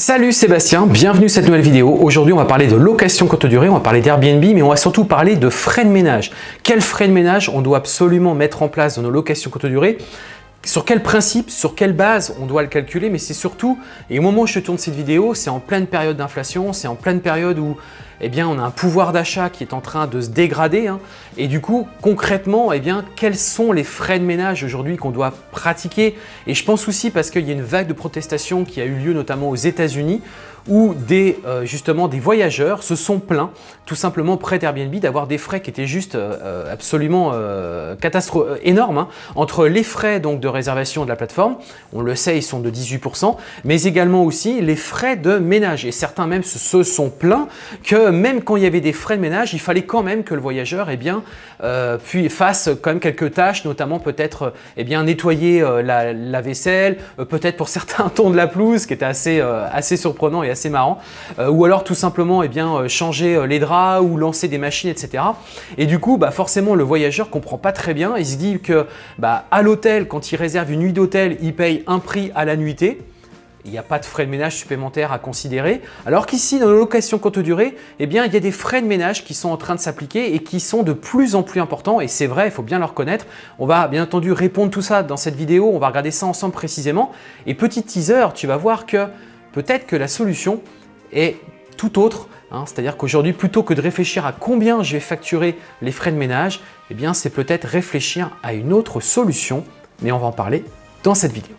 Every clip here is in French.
Salut Sébastien, bienvenue à cette nouvelle vidéo. Aujourd'hui, on va parler de location courte durée, on va parler d'Airbnb, mais on va surtout parler de frais de ménage. Quels frais de ménage on doit absolument mettre en place dans nos locations courte durée? Sur quel principe, sur quelle base on doit le calculer, mais c'est surtout, et au moment où je tourne cette vidéo, c'est en pleine période d'inflation, c'est en pleine période où eh bien, on a un pouvoir d'achat qui est en train de se dégrader. Hein. et du coup, concrètement, eh bien, quels sont les frais de ménage aujourd'hui qu'on doit pratiquer? Et je pense aussi parce qu'il y a une vague de protestation qui a eu lieu notamment aux États-Unis où des, euh, justement des voyageurs se sont plaints tout simplement près d'Airbnb d'avoir des frais qui étaient juste euh, euh, absolument énormes hein, entre les frais donc, de réservation de la plateforme, on le sait ils sont de 18%, mais également aussi les frais de ménage et certains même se, sont plaints que même quand il y avait des frais de ménage, il fallait quand même que le voyageur eh bien, puis fasse quand même quelques tâches, notamment peut-être eh bien nettoyer la, vaisselle, peut-être pour certains tons de la pelouse, qui était assez, surprenant et assez marrant. Euh, ou alors tout simplement eh euh, changer euh, les draps ou lancer des machines, etc. Et du coup, bah, forcément, le voyageur comprend pas très bien. Il se dit que bah, à l'hôtel, quand il réserve une nuit d'hôtel, il paye un prix à la nuitée il n'y a pas de frais de ménage supplémentaires à considérer. Alors qu'ici, dans nos locations courte durée, eh bien, il y a des frais de ménage qui sont en train de s'appliquer et qui sont de plus en plus importants. Et c'est vrai, il faut bien le reconnaître. On va bien entendu répondre tout ça dans cette vidéo. On va regarder ça ensemble précisément. Et petit teaser, tu vas voir que peut-être que la solution est tout autre. Hein. C'est-à-dire qu'aujourd'hui, plutôt que de réfléchir à combien je vais facturer les frais de ménage, eh bien, c'est peut-être réfléchir à une autre solution. Mais on va en parler dans cette vidéo.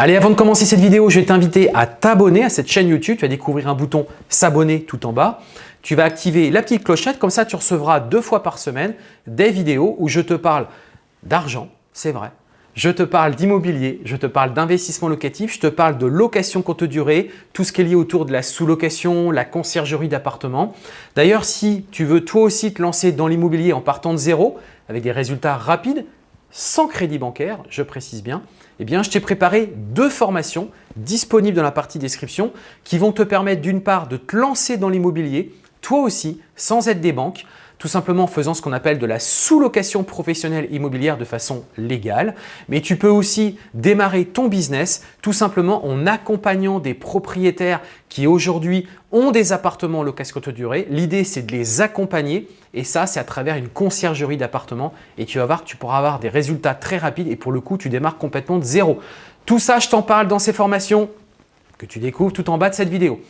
Allez, avant de commencer cette vidéo, je vais t'inviter à t'abonner à cette chaîne YouTube. Tu vas découvrir un bouton s'abonner tout en bas. Tu vas activer la petite clochette, comme ça tu recevras deux fois par semaine des vidéos où je te parle d'argent, c'est vrai. Je te parle d'immobilier, je te parle d'investissement locatif, je te parle de location courte durée, tout ce qui est lié autour de la sous-location, la conciergerie d'appartement. D'ailleurs, si tu veux toi aussi te lancer dans l'immobilier en partant de zéro, avec des résultats rapides, sans crédit bancaire, je précise bien, eh bien, je t'ai préparé deux formations disponibles dans la partie description qui vont te permettre d'une part de te lancer dans l'immobilier, toi aussi, sans aide des banques, tout simplement en faisant ce qu'on appelle de la sous-location professionnelle immobilière de façon légale. Mais tu peux aussi démarrer ton business tout simplement en accompagnant des propriétaires qui aujourd'hui ont des appartements en location courte durée. L'idée, c'est de les accompagner et ça, c'est à travers une conciergerie d'appartements et tu vas voir que tu pourras avoir des résultats très rapides et pour le coup, tu démarres complètement de zéro. Tout ça, je t'en parle dans ces formations que tu découvres tout en bas de cette vidéo.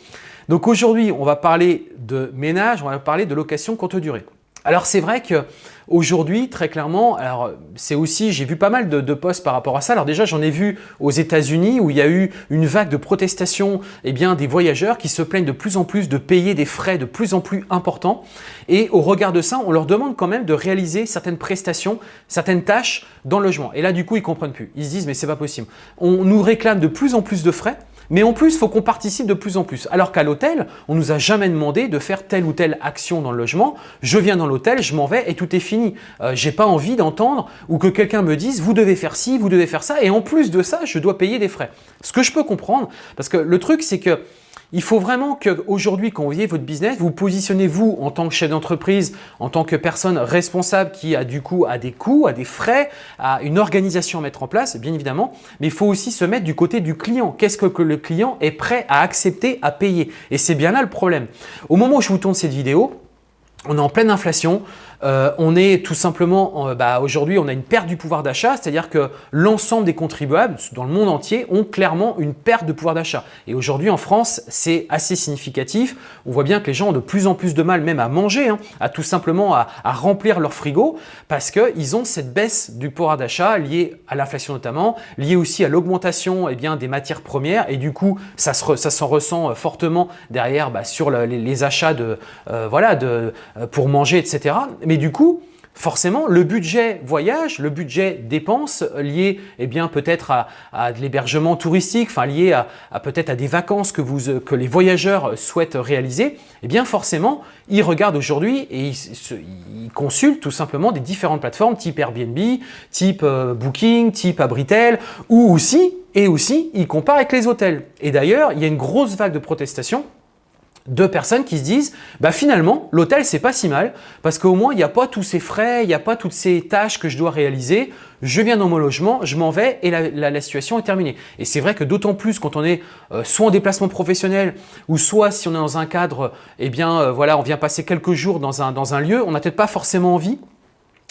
Donc aujourd'hui, on va parler de ménage, on va parler de location courte durée. Alors c'est vrai qu'aujourd'hui, très clairement, alors c'est aussi, j'ai vu pas mal de, posts par rapport à ça. Alors déjà, j'en ai vu aux États-Unis où il y a eu une vague de protestation eh bien, des voyageurs qui se plaignent de plus en plus de payer des frais de plus en plus importants. Et au regard de ça, on leur demande quand même de réaliser certaines prestations, certaines tâches dans le logement. Et là, du coup, ils comprennent plus. Ils se disent, mais c'est pas possible. On nous réclame de plus en plus de frais mais en plus, il faut qu'on participe de plus en plus. Alors qu'à l'hôtel, on nous a jamais demandé de faire telle ou telle action dans le logement. Je viens dans l'hôtel, je m'en vais et tout est fini. Euh, J'ai pas envie d'entendre ou que quelqu'un me dise vous devez faire ci, vous devez faire ça et en plus de ça, je dois payer des frais. Ce que je peux comprendre parce que le truc c'est que il faut vraiment qu'aujourd'hui, quand vous voyez votre business, vous positionnez vous en tant que chef d'entreprise, en tant que personne responsable qui a du coup a des coûts, a des frais, a une organisation à mettre en place, bien évidemment, mais il faut aussi se mettre du côté du client. Qu'est-ce que le client est prêt à accepter, à payer? Et c'est bien là le problème. Au moment où je vous tourne cette vidéo, on est en pleine inflation, euh, on est tout simplement, bah, aujourd'hui, on a une perte du pouvoir d'achat, c'est-à-dire que l'ensemble des contribuables dans le monde entier ont clairement une perte de pouvoir d'achat. Et aujourd'hui, en France, c'est assez significatif. On voit bien que les gens ont de plus en plus de mal même à manger, hein, à tout simplement à, remplir leur frigo parce qu'ils ont cette baisse du pouvoir d'achat liée à l'inflation notamment, liée aussi à l'augmentation eh des matières premières et du coup, ça s'en ressent euh, fortement derrière bah, sur les, achats euh, pour manger, etc. Mais du coup, forcément, le budget voyage, le budget dépenses lié eh peut-être à, de l'hébergement touristique, enfin lié à, peut-être à des vacances que, les voyageurs souhaitent réaliser, eh bien forcément, ils regardent aujourd'hui et ils, consultent tout simplement des différentes plateformes type Airbnb, type euh, Booking, type Abritel, ou aussi, et aussi, ils comparent avec les hôtels. Et d'ailleurs, il y a une grosse vague de protestations de personnes qui se disent bah finalement l'hôtel c'est pas si mal parce qu'au moins il n'y a pas tous ces frais, il n'y a pas toutes ces tâches que je dois réaliser, je viens dans mon logement, je m'en vais et la, situation est terminée. Et c'est vrai que d'autant plus quand on est euh, soit en déplacement professionnel ou soit si on est dans un cadre, eh bien euh, voilà on vient passer quelques jours dans un, dans un lieu, on n'a peut-être pas forcément envie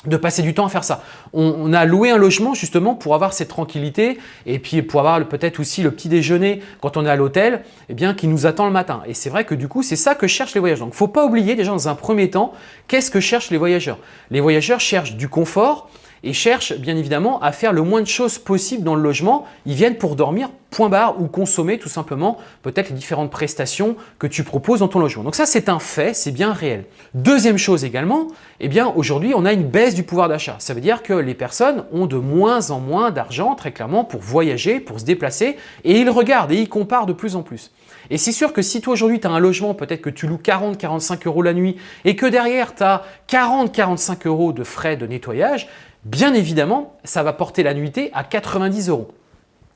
de passer du temps à faire ça. On, a loué un logement justement pour avoir cette tranquillité et puis pour avoir peut-être aussi le petit déjeuner quand on est à l'hôtel eh bien qui nous attend le matin. Et c'est vrai que du coup, c'est ça que cherchent les voyageurs. Donc, faut pas oublier déjà dans un premier temps, qu'est-ce que cherchent les voyageurs? Les voyageurs cherchent du confort, et cherchent bien évidemment à faire le moins de choses possible dans le logement. Ils viennent pour dormir, point barre, ou consommer tout simplement peut-être les différentes prestations que tu proposes dans ton logement. Donc ça, c'est un fait, c'est bien réel. Deuxième chose également, eh bien aujourd'hui, on a une baisse du pouvoir d'achat. Ça veut dire que les personnes ont de moins en moins d'argent, très clairement, pour voyager, pour se déplacer, et ils regardent et ils comparent de plus en plus. Et c'est sûr que si toi aujourd'hui tu as un logement, peut-être que tu loues 40-45 euros la nuit et que derrière tu as 40-45 euros de frais de nettoyage, bien évidemment, ça va porter la nuitée à 90 euros.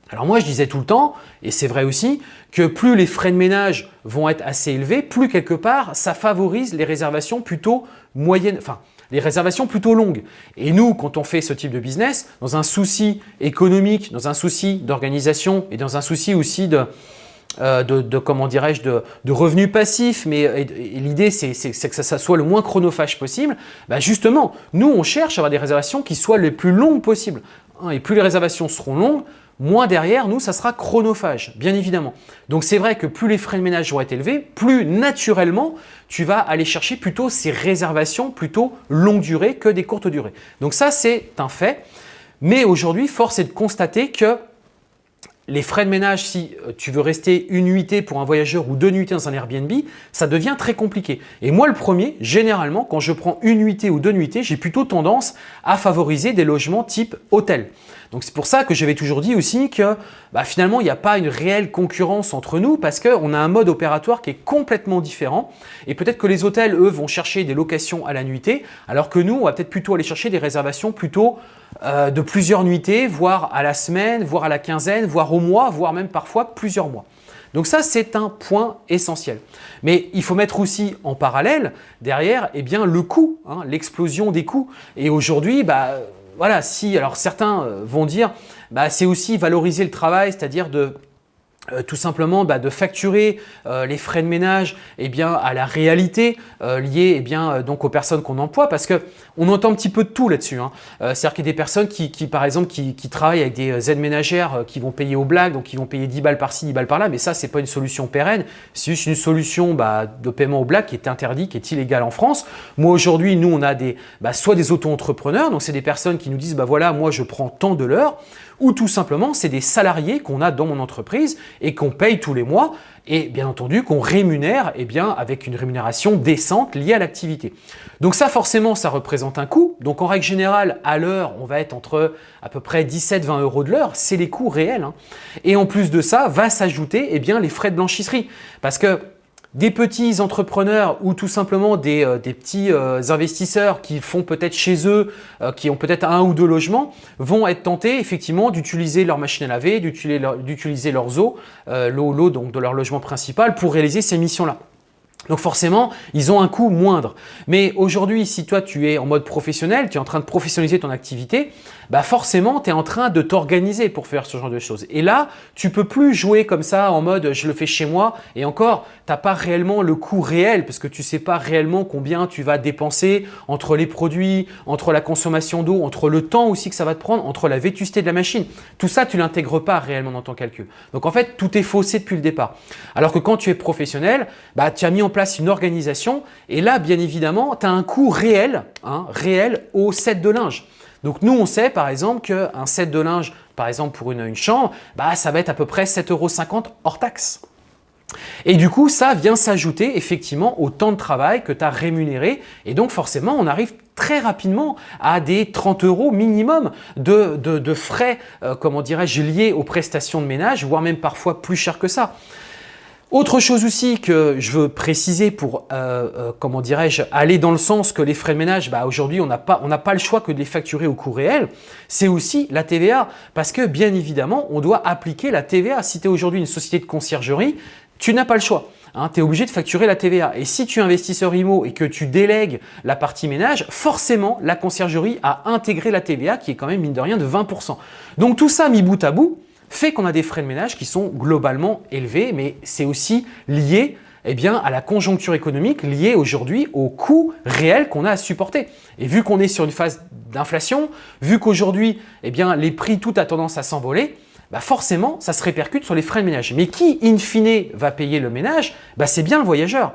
Alors moi, je disais tout le temps, et c'est vrai aussi, que plus les frais de ménage vont être assez élevés, plus quelque part, ça favorise les réservations plutôt moyennes, enfin, les réservations plutôt longues. Et nous, quand on fait ce type de business, dans un souci économique, dans un souci d'organisation et dans un souci aussi de, euh, de, comment dirais-je, de, revenus passifs, mais l'idée c'est que ça, soit le moins chronophage possible, bah justement, nous on cherche à avoir des réservations qui soient les plus longues possibles. Hein, et plus les réservations seront longues, moins derrière, nous, ça sera chronophage, bien évidemment. Donc c'est vrai que plus les frais de ménage vont être élevés, plus naturellement, tu vas aller chercher plutôt ces réservations plutôt longue durée que des courtes durées. Donc ça, c'est un fait. Mais aujourd'hui, force est de constater que les frais de ménage, si euh, tu veux rester une nuitée pour un voyageur ou deux nuitées dans un Airbnb, ça devient très compliqué. Et moi, le premier, généralement, quand je prends une nuitée ou deux nuitées, j'ai plutôt tendance à favoriser des logements type hôtel. Donc c'est pour ça que j'avais toujours dit aussi que bah, finalement, il n'y a pas une réelle concurrence entre nous parce qu'on a un mode opératoire qui est complètement différent. Et peut-être que les hôtels, eux, vont chercher des locations à la nuitée, alors que nous, on va peut-être plutôt aller chercher des réservations plutôt euh, de plusieurs nuitées, voire à la semaine, voire à la quinzaine, voire au mois, voire même parfois plusieurs mois. Donc ça, c'est un point essentiel. Mais il faut mettre aussi en parallèle, derrière, eh bien, le coût, hein, l'explosion des coûts. Et aujourd'hui, bah, voilà, si, alors certains euh, vont dire, bah, c'est aussi valoriser le travail, c'est-à-dire de euh, tout simplement bah, de facturer euh, les frais de ménage eh bien, à la réalité euh, liée eh bien, donc aux personnes qu'on emploie parce qu'on entend un petit peu de tout là-dessus. Hein. C'est-à-dire qu'il y a des personnes qui, par exemple qui, travaillent avec des aides ménagères qui vont payer aux blagues, donc qui vont payer 10 balles par-ci, 10 balles par-là, mais ça, ce n'est pas une solution pérenne, c'est juste une solution bah, de paiement aux blagues qui est interdit, qui est illégale en France. Moi aujourd'hui, nous, on a des, bah, soit des auto-entrepreneurs, donc c'est des personnes qui nous disent bah voilà, moi je prends tant de l'heure, ou tout simplement c'est des salariés qu'on a dans mon entreprise et qu'on paye tous les mois et bien entendu qu'on rémunère eh bien, avec une rémunération décente liée à l'activité. Donc ça forcément ça représente un coût, donc en règle générale à l'heure on va être entre à peu près 17-20 euros de l'heure, c'est les coûts réels. Hein. Et en plus de ça va s'ajouter eh bien les frais de blanchisserie parce que des petits entrepreneurs ou tout simplement des, euh, petits euh, investisseurs qui font peut-être chez eux, euh, qui ont peut-être un ou deux logements, vont être tentés effectivement d'utiliser leur machine à laver, d'utiliser leurs eaux, l'eau donc de leur logement principal pour réaliser ces missions-là. Donc forcément, ils ont un coût moindre. Mais aujourd'hui, si toi tu es en mode professionnel, tu es en train de professionnaliser ton activité, bah forcément tu es en train de t'organiser pour faire ce genre de choses. Et là, tu peux plus jouer comme ça en mode je le fais chez moi et encore, tu n'as pas réellement le coût réel parce que tu sais pas réellement combien tu vas dépenser entre les produits, entre la consommation d'eau, entre le temps aussi que ça va te prendre, entre la vétusté de la machine. Tout ça, tu l'intègres pas réellement dans ton calcul. Donc en fait, tout est faussé depuis le départ. Alors que quand tu es professionnel, bah, tu as mis en place une organisation et là, bien évidemment, tu as un coût réel, hein, réel au set de linge. Donc nous, on sait par exemple qu'un set de linge, par exemple pour une, chambre, bah, ça va être à peu près 7,50 euros hors taxe. Et du coup, ça vient s'ajouter effectivement au temps de travail que tu as rémunéré. Et donc forcément, on arrive très rapidement à des 30 euros minimum de, frais, euh, comment dirais-je, liés aux prestations de ménage, voire même parfois plus cher que ça. Autre chose aussi que je veux préciser pour, euh, euh, comment dirais-je, aller dans le sens que les frais de ménage, bah aujourd'hui, on n'a pas, pas le choix que de les facturer au coût réel, c'est aussi la TVA. Parce que bien évidemment, on doit appliquer la TVA. Si tu es aujourd'hui une société de conciergerie, tu n'as pas le choix. Hein, tu es obligé de facturer la TVA. Et si tu es investisseur IMO et que tu délègues la partie ménage, forcément, la conciergerie a intégré la TVA qui est quand même, mine de rien, de 20%. Donc tout ça mis bout à bout fait qu'on a des frais de ménage qui sont globalement élevés, mais c'est aussi lié eh à la conjoncture économique liée aujourd'hui au coût réel qu'on a à supporter. Et vu qu'on est sur une phase d'inflation, vu qu'aujourd'hui, eh les prix, tout a tendance à s'envoler, bah forcément, ça se répercute sur les frais de ménage. Mais qui, in fine, va payer le ménage? Bah C'est bien le voyageur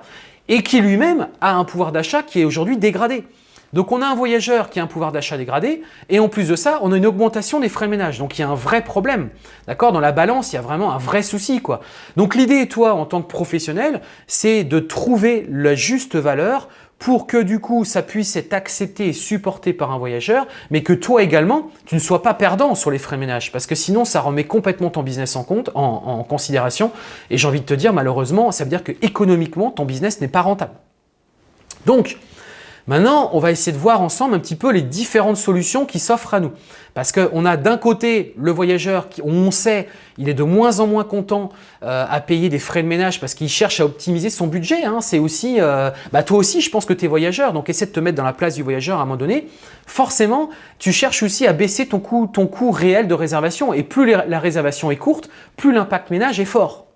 et qui lui-même a un pouvoir d'achat qui est aujourd'hui dégradé. Donc on a un voyageur qui a un pouvoir d'achat dégradé et en plus de ça, on a une augmentation des frais de ménage. Donc il y a un vrai problème. D'accord? Dans la balance, il y a vraiment un vrai souci. quoi. Donc l'idée, toi, en tant que professionnel, c'est de trouver la juste valeur pour que du coup ça puisse être accepté et supporté par un voyageur, mais que toi également, tu ne sois pas perdant sur les frais de ménage parce que sinon ça remet complètement ton business en compte, en, considération et j'ai envie de te dire malheureusement, ça veut dire que économiquement ton business n'est pas rentable. Donc, Maintenant, on va essayer de voir ensemble un petit peu les différentes solutions qui s'offrent à nous. Parce qu'on a d'un côté le voyageur qui, on sait, il est de moins en moins content euh, à payer des frais de ménage parce qu'il cherche à optimiser son budget. Hein. C'est aussi, euh, bah toi aussi, je pense que tu es voyageur, donc essaie de te mettre dans la place du voyageur à un moment donné. Forcément, tu cherches aussi à baisser ton coût, ton coût réel de réservation et plus la réservation est courte, plus l'impact ménage est fort.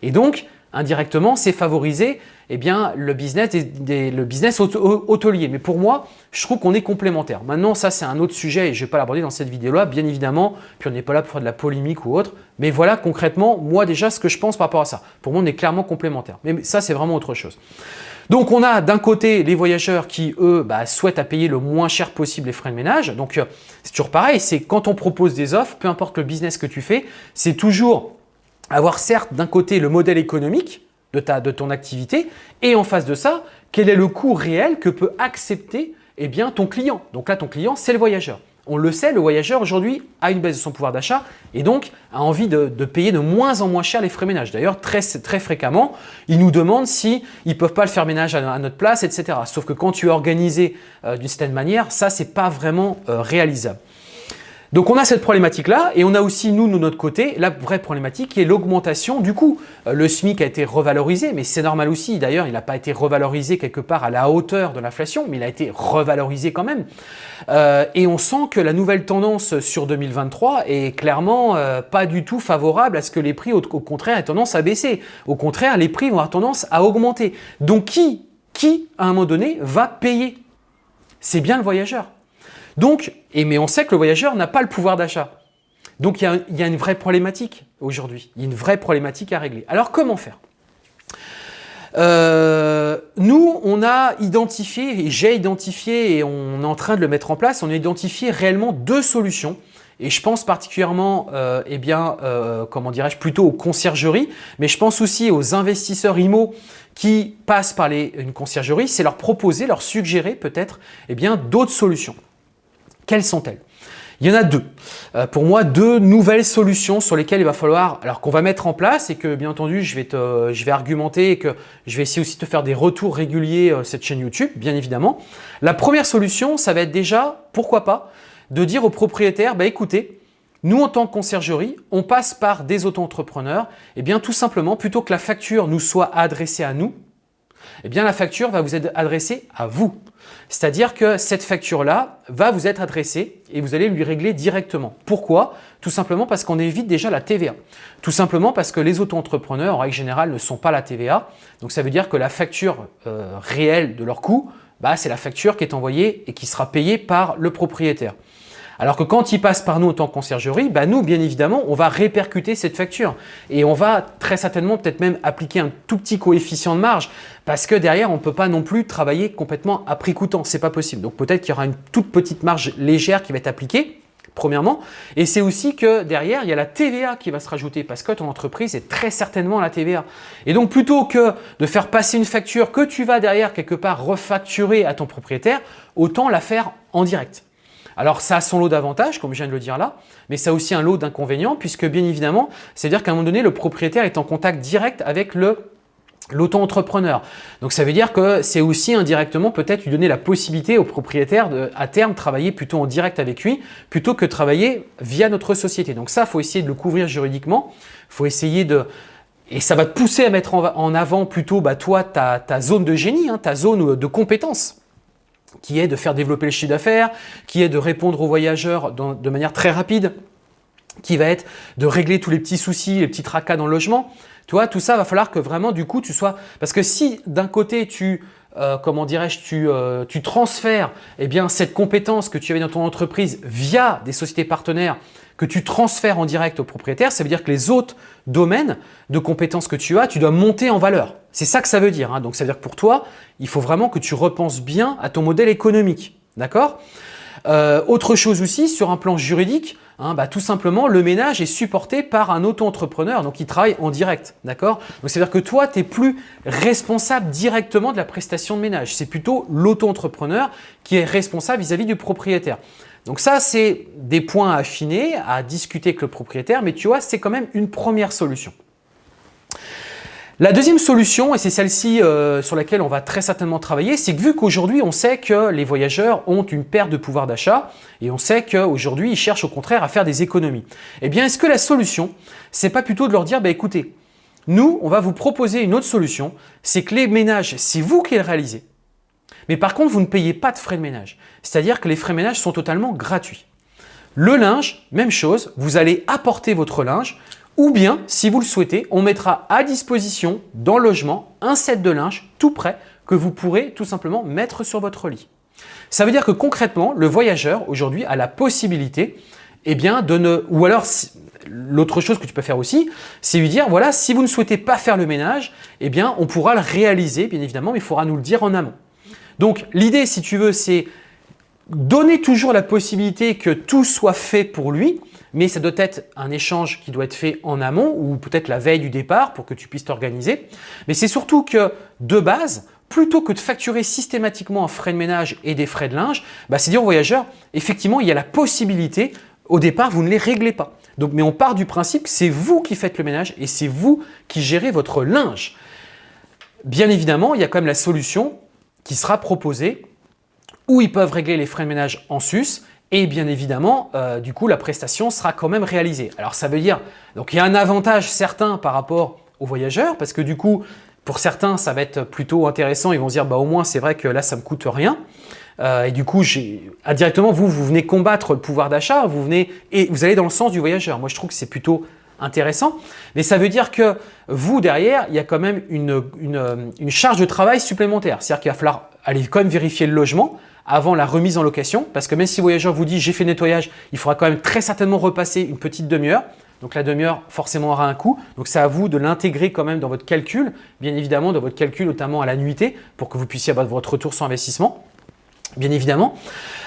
Et donc, indirectement, c'est favoriser eh bien, le business, business hôtelier. Mais pour moi, je trouve qu'on est complémentaires. Maintenant, ça, c'est un autre sujet et je ne vais pas l'aborder dans cette vidéo-là, bien évidemment. Puis on n'est pas là pour faire de la polémique ou autre. Mais voilà, concrètement, moi déjà, ce que je pense par rapport à ça. Pour moi, on est clairement complémentaires. Mais ça, c'est vraiment autre chose. Donc, on a d'un côté les voyageurs qui, eux, bah, souhaitent payer le moins cher possible les frais de ménage. Donc, euh, c'est toujours pareil. C'est quand on propose des offres, peu importe le business que tu fais, c'est toujours avoir certes d'un côté le modèle économique, de, ta, de ton activité et en face de ça, quel est le coût réel que peut accepter eh bien, ton client. Donc là, ton client, c'est le voyageur. On le sait, le voyageur aujourd'hui a une baisse de son pouvoir d'achat et donc a envie de, payer de moins en moins cher les frais ménage. D'ailleurs, très, très fréquemment, ils nous demandent si ils ne peuvent pas le faire ménage à, notre place, etc. Sauf que quand tu es organisé euh, d'une certaine manière, ça, c'est pas vraiment euh, réalisable. Donc on a cette problématique-là et on a aussi nous, de notre côté, la vraie problématique qui est l'augmentation du coût. Euh, le SMIC a été revalorisé, mais c'est normal aussi. D'ailleurs, il n'a pas été revalorisé quelque part à la hauteur de l'inflation, mais il a été revalorisé quand même. Euh, et on sent que la nouvelle tendance sur 2023 est clairement euh, pas du tout favorable à ce que les prix, au, contraire, aient tendance à baisser. Au contraire, les prix vont avoir tendance à augmenter. Donc qui, qui à un moment donné, va payer? C'est bien le voyageur. Donc, et, mais on sait que le voyageur n'a pas le pouvoir d'achat. Donc, il y, a, une vraie problématique aujourd'hui. Il y a une vraie problématique à régler. Alors, comment faire? Euh, nous, on a identifié, et j'ai identifié, et on est en train de le mettre en place, on a identifié réellement deux solutions. Et je pense particulièrement, euh, eh bien, euh, comment dirais-je, plutôt aux conciergeries, mais je pense aussi aux investisseurs IMO qui passent par une conciergerie, c'est leur proposer, leur suggérer peut-être eh bien d'autres solutions. Quelles sont-elles? Il y en a deux. Euh, pour moi, deux nouvelles solutions sur lesquelles il va falloir, alors qu'on va mettre en place et que bien entendu, je vais, te, je vais argumenter et que je vais essayer aussi de te faire des retours réguliers euh, cette chaîne YouTube, bien évidemment. La première solution, ça va être déjà, pourquoi pas, de dire aux propriétaires, bah écoutez, nous en tant que conciergerie, on passe par des auto-entrepreneurs, et eh bien tout simplement, plutôt que la facture nous soit adressée à nous, eh bien la facture va vous être adressée à vous. C'est-à-dire que cette facture-là va vous être adressée et vous allez lui régler directement. Pourquoi? Tout simplement parce qu'on évite déjà la TVA. Tout simplement parce que les auto-entrepreneurs, en règle générale, ne sont pas la TVA. Donc ça veut dire que la facture euh, réelle de leur coût, bah, c'est la facture qui est envoyée et qui sera payée par le propriétaire. Alors que quand il passe par nous en tant que conciergerie, bah nous, bien évidemment, on va répercuter cette facture et on va très certainement peut-être même appliquer un tout petit coefficient de marge parce que derrière, on ne peut pas non plus travailler complètement à prix coûtant. C'est pas possible. Donc peut-être qu'il y aura une toute petite marge légère qui va être appliquée premièrement. Et c'est aussi que derrière, il y a la TVA qui va se rajouter parce que ton entreprise est très certainement la TVA. Et donc, plutôt que de faire passer une facture que tu vas derrière quelque part refacturer à ton propriétaire, autant la faire en direct. Alors, ça a son lot d'avantages, comme je viens de le dire là, mais ça a aussi un lot d'inconvénients puisque bien évidemment, c'est-à-dire qu'à un moment donné, le propriétaire est en contact direct avec le l'auto-entrepreneur. Donc ça veut dire que c'est aussi indirectement peut-être lui donner la possibilité au propriétaire de à terme travailler plutôt en direct avec lui plutôt que travailler via notre société. Donc ça, faut essayer de le couvrir juridiquement. Faut essayer de… Et ça va te pousser à mettre en avant plutôt bah, toi ta, zone de génie, hein, ta zone de compétence qui est de faire développer le chiffre d'affaires, qui est de répondre aux voyageurs de manière très rapide, qui va être de régler tous les petits soucis, les petits tracas dans le logement. Tu vois, tout ça va falloir que vraiment du coup tu sois… Parce que si d'un côté tu, euh, comment dirais-je, tu, euh, tu, transfères eh bien, cette compétence que tu avais dans ton entreprise via des sociétés partenaires que tu transfères en direct au propriétaire, ça veut dire que les autres domaines de compétences que tu as, tu dois monter en valeur. C'est ça que ça veut dire. Hein. Donc, ça veut dire que pour toi, il faut vraiment que tu repenses bien à ton modèle économique. D'accord? Euh, autre chose aussi, sur un plan juridique, hein, bah, tout simplement, le ménage est supporté par un auto-entrepreneur, donc il travaille en direct. D'accord? Donc, c'est-à-dire que toi, tu n'es plus responsable directement de la prestation de ménage. C'est plutôt l'auto-entrepreneur qui est responsable vis-à-vis -vis du propriétaire. Donc ça, c'est des points à affiner, à discuter avec le propriétaire, mais tu vois, c'est quand même une première solution. La deuxième solution, et c'est celle-ci euh, sur laquelle on va très certainement travailler, c'est que vu qu'aujourd'hui on sait que les voyageurs ont une perte de pouvoir d'achat et on sait qu'aujourd'hui ils cherchent au contraire à faire des économies. Eh bien, est-ce que la solution, c'est pas plutôt de leur dire, bah, écoutez, nous, on va vous proposer une autre solution, c'est que les ménages, c'est vous qui les réalisez. Mais par contre, vous ne payez pas de frais de ménage. C'est-à-dire que les frais de ménage sont totalement gratuits. Le linge, même chose, vous allez apporter votre linge, ou bien, si vous le souhaitez, on mettra à disposition dans le logement un set de linge tout prêt que vous pourrez tout simplement mettre sur votre lit. Ça veut dire que concrètement, le voyageur aujourd'hui a la possibilité eh bien, de ne… Ou alors, l'autre chose que tu peux faire aussi, c'est lui dire, voilà, si vous ne souhaitez pas faire le ménage, eh bien, on pourra le réaliser, bien évidemment, mais il faudra nous le dire en amont. Donc, l'idée, si tu veux, c'est donner toujours la possibilité que tout soit fait pour lui, mais ça doit être un échange qui doit être fait en amont ou peut-être la veille du départ pour que tu puisses t'organiser. Mais c'est surtout que de base, plutôt que de facturer systématiquement un frais de ménage et des frais de linge, bah, c'est dire aux voyageurs, effectivement, il y a la possibilité, au départ, vous ne les réglez pas. Mais on part du principe que c'est vous qui faites le ménage et c'est vous qui gérez votre linge. Bien évidemment, il y a quand même la solution qui sera proposée où ils peuvent régler les frais de ménage en sus et bien évidemment, euh, du coup, la prestation sera quand même réalisée. Alors, ça veut dire, donc il y a un avantage certain par rapport aux voyageurs parce que du coup, pour certains, ça va être plutôt intéressant. Ils vont se dire, bah, au moins, c'est vrai que là, ça me coûte rien. Euh, et du coup, indirectement, vous, vous venez combattre le pouvoir d'achat, vous venez et vous allez dans le sens du voyageur. Moi, je trouve que c'est plutôt intéressant, mais ça veut dire que vous, derrière, il y a quand même une, une, une charge de travail supplémentaire. C'est-à-dire qu'il va falloir aller quand même vérifier le logement, avant la remise en location parce que même si le voyageur vous dit j'ai fait nettoyage, il faudra quand même très certainement repasser une petite demi-heure. Donc la demi-heure forcément aura un coût. Donc c'est à vous de l'intégrer quand même dans votre calcul, bien évidemment dans votre calcul notamment à la nuitée pour que vous puissiez avoir votre retour sur investissement bien évidemment.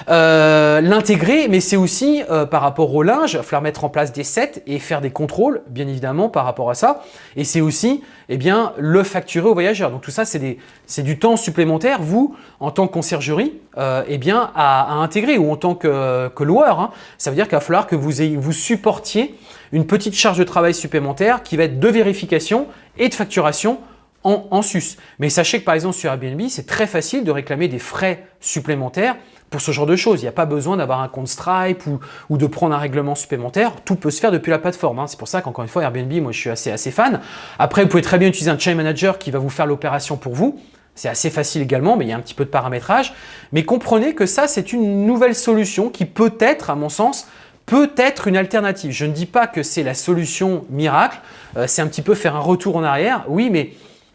Euh, l'intégrer, mais c'est aussi euh, par rapport au linge, falloir mettre en place des sets et faire des contrôles, bien évidemment, par rapport à ça. Et c'est aussi eh bien, le facturer au voyageur. Donc tout ça, c'est du temps supplémentaire, vous, en tant que conciergerie, euh, eh bien, à, intégrer ou en tant que, loueur. Hein. Ça veut dire qu'il va falloir que vous, vous supportiez une petite charge de travail supplémentaire qui va être de vérification et de facturation en, sus. Mais sachez que par exemple sur Airbnb, c'est très facile de réclamer des frais supplémentaires pour ce genre de choses. Il n'y a pas besoin d'avoir un compte Stripe ou, de prendre un règlement supplémentaire. Tout peut se faire depuis la plateforme. Hein. C'est pour ça qu'encore une fois, Airbnb, moi je suis assez, assez fan. Après, vous pouvez très bien utiliser un chain manager qui va vous faire l'opération pour vous. C'est assez facile également, mais il y a un petit peu de paramétrage. Mais comprenez que ça, c'est une nouvelle solution qui peut être, à mon sens, peut être une alternative. Je ne dis pas que c'est la solution miracle. Euh, c'est un petit peu faire un retour en arrière. Oui, mais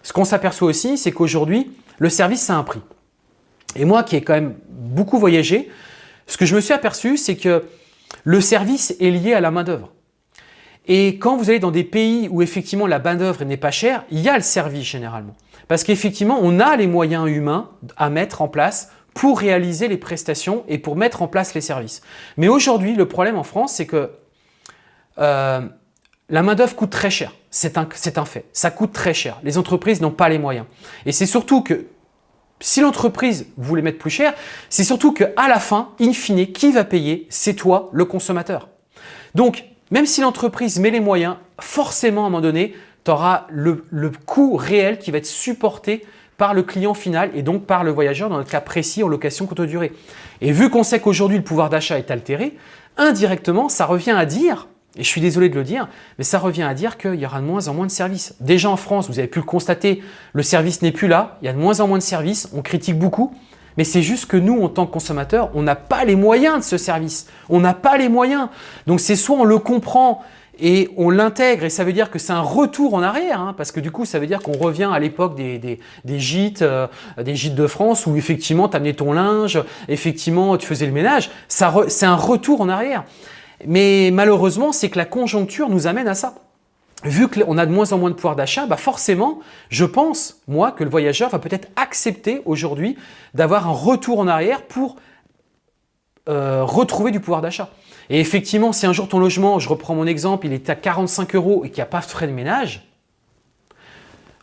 ce qu'on s'aperçoit aussi, c'est qu'aujourd'hui, le service, ça a un prix. Et moi qui ai quand même beaucoup voyagé, ce que je me suis aperçu, c'est que le service est lié à la main-d'œuvre. Et quand vous allez dans des pays où effectivement la main-d'œuvre n'est pas chère, il y a le service généralement. Parce qu'effectivement, on a les moyens humains à mettre en place pour réaliser les prestations et pour mettre en place les services. Mais aujourd'hui, le problème en France, c'est que euh, la main-d'œuvre coûte très cher. C'est un, un fait. Ça coûte très cher. Les entreprises n'ont pas les moyens. Et c'est surtout que si l'entreprise voulait mettre plus cher, c'est surtout qu'à la fin, in fine, qui va payer? C'est toi, le consommateur. Donc, même si l'entreprise met les moyens, forcément, à un moment donné, tu auras le, coût réel qui va être supporté par le client final et donc par le voyageur dans le cas précis en location courte durée. Et vu qu'on sait qu'aujourd'hui le pouvoir d'achat est altéré, indirectement, ça revient à dire, et je suis désolé de le dire, mais ça revient à dire qu'il y aura de moins en moins de services. Déjà en France, vous avez pu le constater, le service n'est plus là, il y a de moins en moins de services, on critique beaucoup, mais c'est juste que nous, en tant que consommateurs, on n'a pas les moyens de ce service. On n'a pas les moyens. Donc c'est soit on le comprend et on l'intègre et ça veut dire que c'est un retour en arrière hein, parce que du coup ça veut dire qu'on revient à l'époque des, gîtes euh, des gîtes de France où effectivement tu amenais ton linge, effectivement tu faisais le ménage, c'est un retour en arrière. Mais malheureusement c'est que la conjoncture nous amène à ça. Vu qu'on a de moins en moins de pouvoir d'achat, bah forcément, je pense, moi, que le voyageur va peut-être accepter aujourd'hui d'avoir un retour en arrière pour euh, retrouver du pouvoir d'achat. Et effectivement, si un jour ton logement, je reprends mon exemple, il est à 45 euros et qu'il n'y a pas de frais de ménage,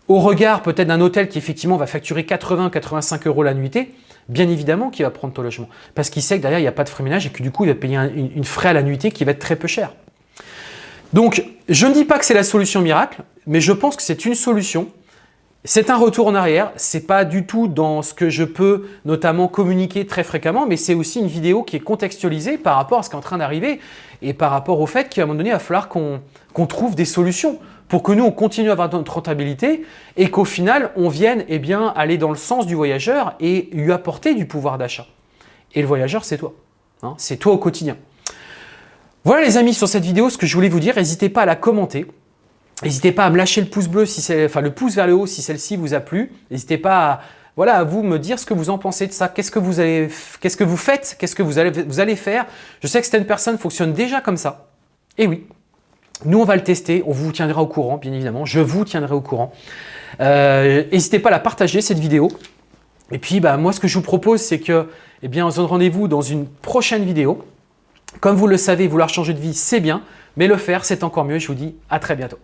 au regard peut-être d'un hôtel qui effectivement va facturer 80-85 euros la nuitée, bien évidemment qu'il va prendre ton logement. Parce qu'il sait que derrière, il n'y a pas de frais ménage et que du coup, il va payer une, frais à la nuitée qui va être très peu cher. Donc, je ne dis pas que c'est la solution miracle, mais je pense que c'est une solution c'est un retour en arrière, c'est pas du tout dans ce que je peux notamment communiquer très fréquemment, mais c'est aussi une vidéo qui est contextualisée par rapport à ce qui est en train d'arriver et par rapport au fait qu'à un moment donné, il va falloir qu'on trouve des solutions pour que nous, on continue à avoir notre rentabilité et qu'au final, on vienne eh bien, aller dans le sens du voyageur et lui apporter du pouvoir d'achat. Et le voyageur, c'est toi. Hein, c'est toi au quotidien. Voilà les amis sur cette vidéo, ce que je voulais vous dire. N'hésitez pas à la commenter. N'hésitez pas à me lâcher le pouce bleu, si enfin le pouce vers le haut si celle-ci vous a plu. N'hésitez pas à, voilà, à vous me dire ce que vous en pensez de ça. Qu'est-ce que vous, avez, qu'est-ce que vous faites? Qu'est-ce que vous allez, vous allez faire? Je sais que certaines personnes fonctionnent déjà comme ça. Et oui, nous on va le tester. On vous tiendra au courant, bien évidemment. Je vous tiendrai au courant. Euh, n'hésitez pas à la partager, cette vidéo. Et puis, bah, moi, ce que je vous propose, c'est que, eh bien, on se donne rendez-vous dans une prochaine vidéo. Comme vous le savez, vouloir changer de vie, c'est bien. Mais le faire, c'est encore mieux. Je vous dis à très bientôt.